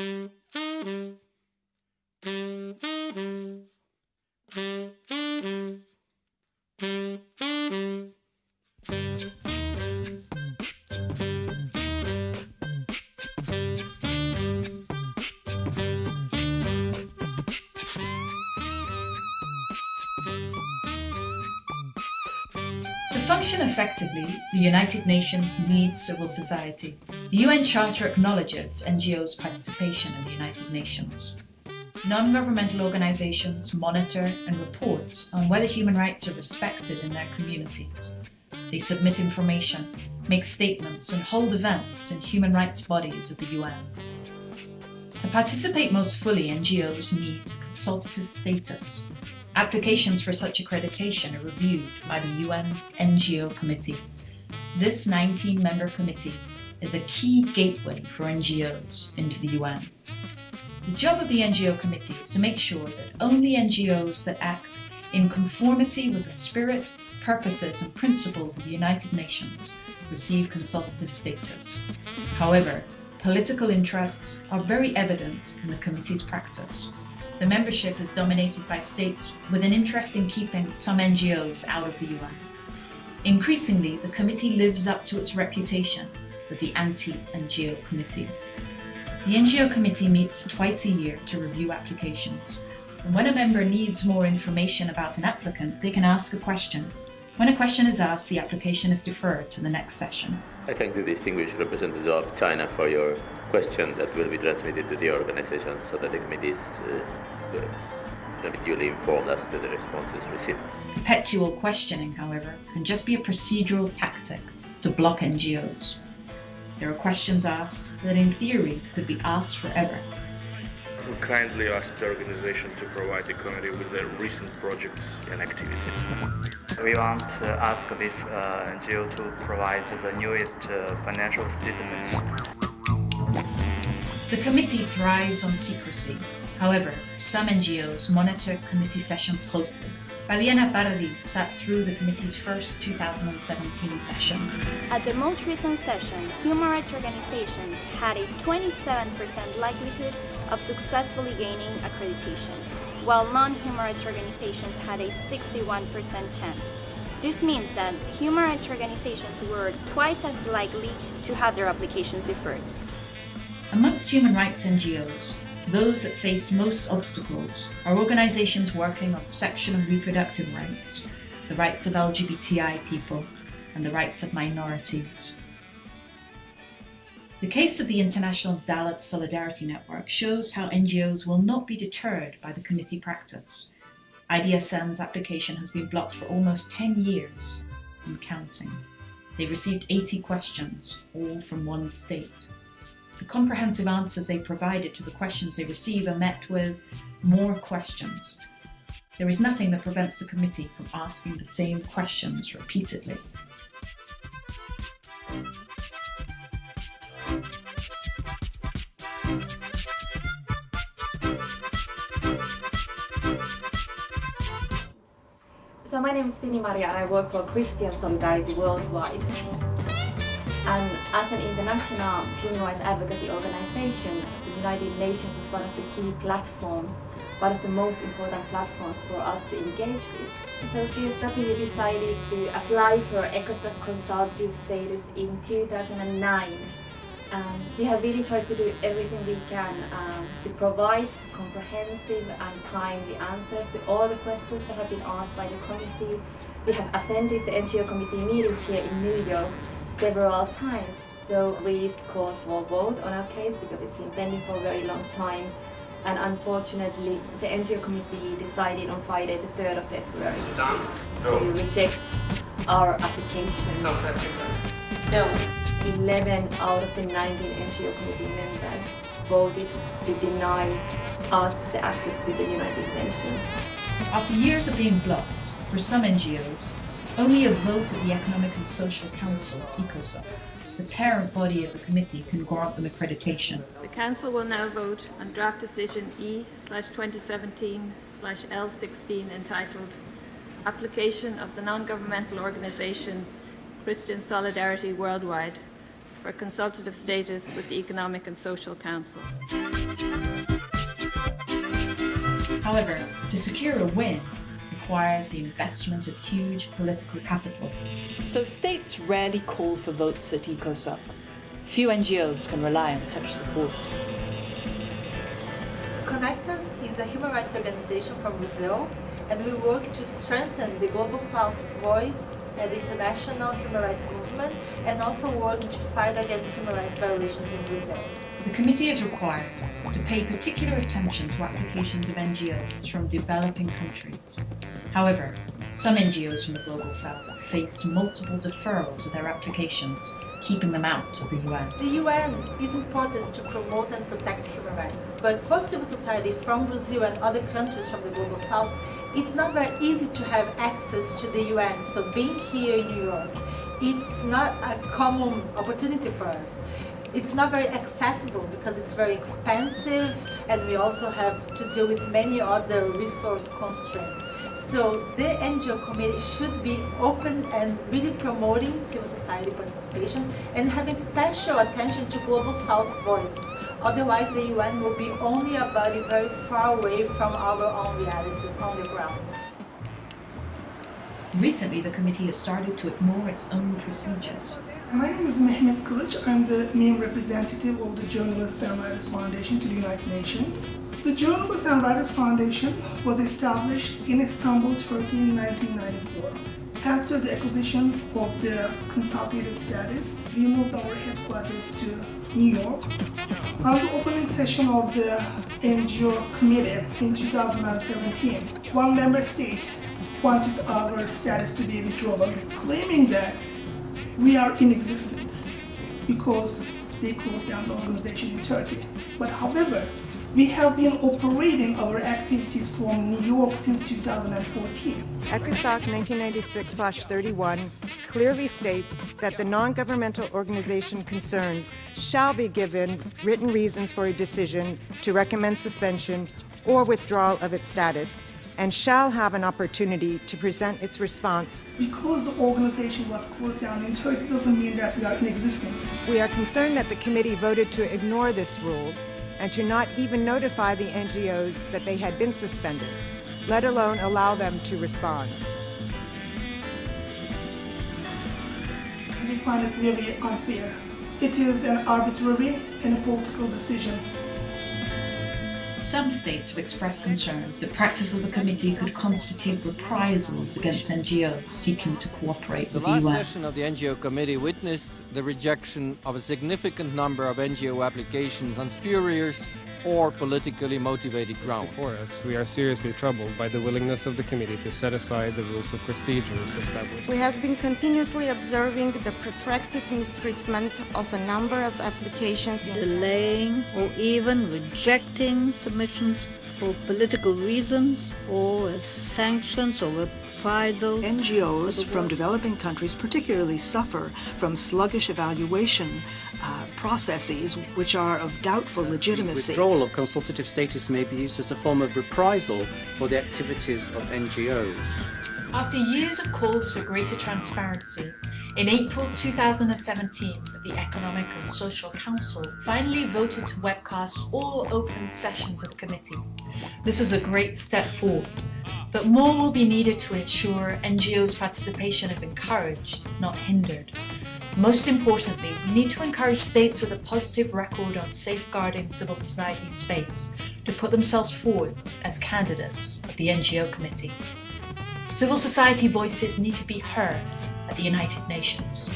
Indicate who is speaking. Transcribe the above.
Speaker 1: To function effectively, the United Nations needs civil society. The UN Charter acknowledges NGOs' participation in the United Nations. Non-governmental organizations monitor and report on whether human rights are respected in their communities. They submit information, make statements and hold events in human rights bodies of the UN. To participate most fully, NGOs need consultative status, Applications for such accreditation are reviewed by the UN's NGO Committee. This 19-member committee is a key gateway for NGOs into the UN. The job of the NGO Committee is to make sure that only NGOs that act in conformity with the spirit, purposes and principles of the United Nations receive consultative status. However, political interests are very evident in the committee's practice. The membership is dominated by states with an interest in keeping some NGOs out of the UN. Increasingly, the committee lives up to its reputation as the anti-NGO committee. The NGO committee meets twice a year to review applications. And when a member needs more information about an applicant, they can ask a question. When a question is asked, the application is deferred to the next session.
Speaker 2: I thank the distinguished representative of China for your question that will be transmitted to the organization so that the committee is uh, duly informed as to the responses received.
Speaker 1: Perpetual questioning, however, can just be a procedural tactic to block NGOs. There are questions asked that in theory could be asked forever.
Speaker 3: We kindly ask the organization to provide the committee with their recent projects and activities.
Speaker 4: We want to ask this uh, NGO to provide the newest uh, financial statement.
Speaker 1: The committee thrives on secrecy. However, some NGOs monitor committee sessions closely. Fabiana Pardi sat through the committee's first 2017 session.
Speaker 5: At the most recent session, human rights organizations had a 27% likelihood of successfully gaining accreditation, while non-human rights organizations had a 61% chance. This means that human rights organizations were twice as likely to have their applications deferred.
Speaker 1: Amongst human rights NGOs, those that face most obstacles are organizations working on sexual and reproductive rights, the rights of LGBTI people, and the rights of minorities. The case of the International Dalit Solidarity Network shows how NGOs will not be deterred by the committee practice. IDSN's application has been blocked for almost 10 years and counting. They received 80 questions, all from one state. The comprehensive answers they provided to the questions they receive are met with more questions. There is nothing that prevents the committee from asking the same questions repeatedly.
Speaker 6: So my name is Sini Maria and I work for Christian Solidarity Worldwide. And as an international human rights advocacy organization, the United Nations is one of the key platforms, one of the most important platforms for us to engage with. So CSW decided to apply for ECOSOC consultative status in 2009. Um, we have really tried to do everything we can um, to provide comprehensive and timely answers to all the questions that have been asked by the committee. We have attended the NGO committee meetings here in New York several times. So we called for a vote on our case because it's been pending for a very long time. And unfortunately, the NGO committee decided on Friday, the 3rd of February, to reject our application. No. 11 out of the 19 NGO committee members voted to deny us the access to the United Nations.
Speaker 1: After years of being blocked, for some NGOs, only a vote of the Economic and Social Council, ECOSOC, the parent body of the committee, can grant them accreditation.
Speaker 7: The Council will now vote on draft decision E 2017 L16 entitled Application of the Non-Governmental Organisation Christian Solidarity Worldwide for consultative status with the Economic and Social Council.
Speaker 1: However, to secure a win requires the investment of huge political capital.
Speaker 8: So states rarely call for votes at ECOSOC. Few NGOs can rely on such support.
Speaker 9: Conectas is a human rights organization from Brazil and we work to strengthen the Global South voice and the international human rights movement and also work to fight against human rights violations in Brazil.
Speaker 1: The committee is required to pay particular attention to applications of NGOs from developing countries. However, some NGOs from the Global South faced multiple deferrals of their applications, keeping them out of the UN.
Speaker 9: The UN is important to promote and protect human rights, but for civil society from Brazil and other countries from the Global South, it's not very easy to have access to the UN. So being here in New York, it's not a common opportunity for us. It's not very accessible because it's very expensive and we also have to deal with many other resource constraints. So the NGO committee should be open and really promoting civil society participation and having special attention to Global South voices. Otherwise, the UN will be only a body very far away from our own realities on the ground.
Speaker 1: Recently, the committee has started to ignore its own procedures.
Speaker 10: My name is Mehmet Kılıç. I'm the main representative of the Journalists and Writers Foundation to the United Nations. The Journalists and Writers Foundation was established in Istanbul, Turkey in 1994. After the acquisition of the consultative status, we moved our headquarters to New York. On the opening session of the NGO committee in 2017, one member state wanted our status to be withdrawn, claiming that we are inexistent because they closed down the organization in Turkey. But however, we have been operating our activities from New York since 2014.
Speaker 11: ECOSOC 1996-31 clearly states that the non-governmental organization concerned shall be given written reasons for a decision to recommend suspension or withdrawal of its status and shall have an opportunity to present its response.
Speaker 10: Because the organization was closed down in Turkey doesn't mean that we are in existence.
Speaker 11: We are concerned that the committee voted to ignore this rule and to not even notify the NGOs that they had been suspended, let alone allow them to respond.
Speaker 10: We find it really unfair. It is an arbitrary and a political decision.
Speaker 1: Some states have expressed concern the practice of the committee could constitute reprisals against NGOs seeking to cooperate with
Speaker 12: the UN.
Speaker 1: the
Speaker 12: last session of the NGO committee witnessed the rejection of a significant number of NGO applications on spurious or politically motivated grounds.
Speaker 13: For us, we are seriously troubled by the willingness of the committee to set aside the rules of procedures established.
Speaker 14: We have been continuously observing the protracted mistreatment of a number of applications,
Speaker 15: delaying or even rejecting submissions for political reasons or as sanctions or reprisals.
Speaker 16: NGOs from developing countries particularly suffer from sluggish evaluation uh, processes which are of doubtful legitimacy.
Speaker 17: Withdrawal of consultative status may be used as a form of reprisal for the activities of NGOs.
Speaker 1: After years of calls for greater transparency, in April 2017, the Economic and Social Council finally voted to webcast all open sessions of the committee. This was a great step forward, but more will be needed to ensure NGOs' participation is encouraged, not hindered. Most importantly, we need to encourage states with a positive record on safeguarding civil society space to put themselves forward as candidates of the NGO committee. Civil society voices need to be heard at the United Nations.